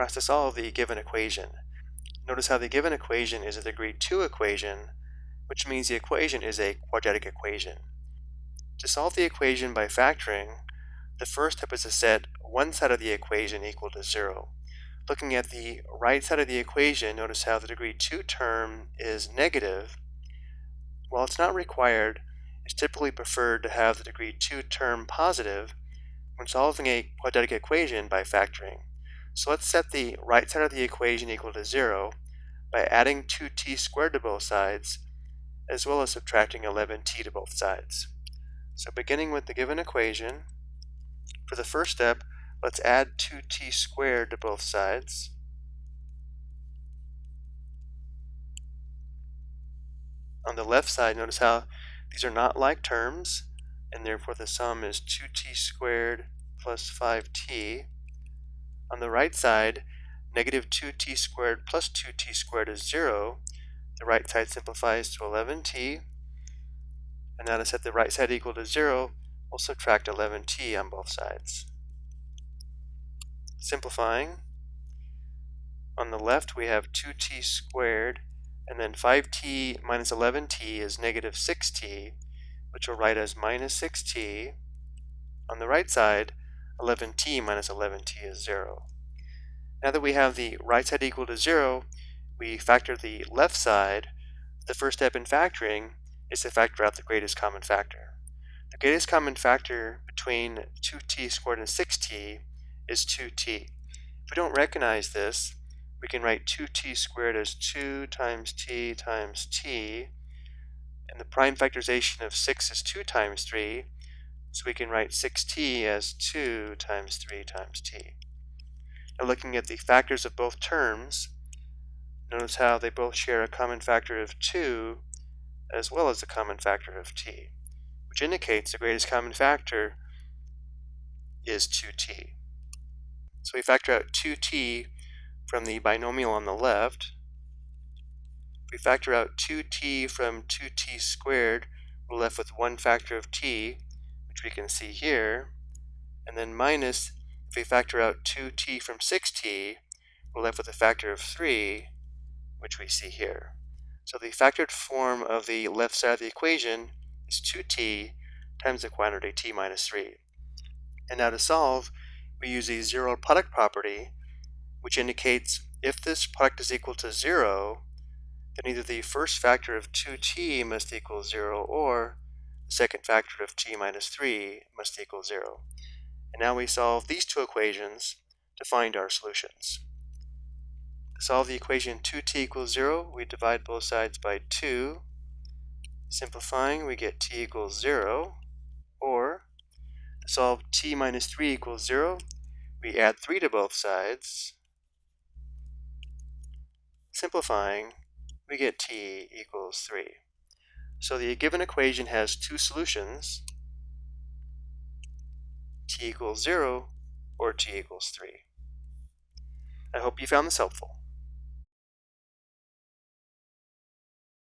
we're asked to solve the given equation. Notice how the given equation is a degree 2 equation, which means the equation is a quadratic equation. To solve the equation by factoring, the first step is to set one side of the equation equal to 0. Looking at the right side of the equation, notice how the degree 2 term is negative. While it's not required, it's typically preferred to have the degree 2 term positive when solving a quadratic equation by factoring. So let's set the right side of the equation equal to 0 by adding 2t squared to both sides, as well as subtracting 11t to both sides. So beginning with the given equation, for the first step, Let's add 2t squared to both sides. On the left side, notice how these are not like terms, and therefore the sum is 2t squared plus 5t. On the right side, negative 2t squared plus 2t squared is 0. The right side simplifies to 11t. And now to set the right side equal to 0, we'll subtract 11t on both sides. Simplifying, on the left we have 2t squared, and then 5t minus 11t is negative 6t, which we'll write as minus 6t. On the right side, 11t minus 11t is 0. Now that we have the right side equal to 0, we factor the left side. The first step in factoring is to factor out the greatest common factor. The greatest common factor between 2t squared and 6t is 2t. If we don't recognize this, we can write 2t squared as 2 times t times t, and the prime factorization of 6 is 2 times 3, so we can write 6t as 2 times 3 times t. Now looking at the factors of both terms, notice how they both share a common factor of 2 as well as a common factor of t, which indicates the greatest common factor is 2t. So we factor out 2t from the binomial on the left. If we factor out 2t from 2t squared, we're left with one factor of t, which we can see here. And then minus, if we factor out 2t from 6t, we're left with a factor of 3, which we see here. So the factored form of the left side of the equation is 2t times the quantity t minus 3. And now to solve, we use a zero product property, which indicates if this product is equal to 0, then either the first factor of 2t must equal 0 or the second factor of t minus 3 must equal 0. And now we solve these two equations to find our solutions. To solve the equation 2t equals 0, we divide both sides by 2. Simplifying, we get t equals 0, or to solve t minus 3 equals 0, we add 3 to both sides. Simplifying, we get t equals 3. So the given equation has two solutions, t equals 0 or t equals 3. I hope you found this helpful.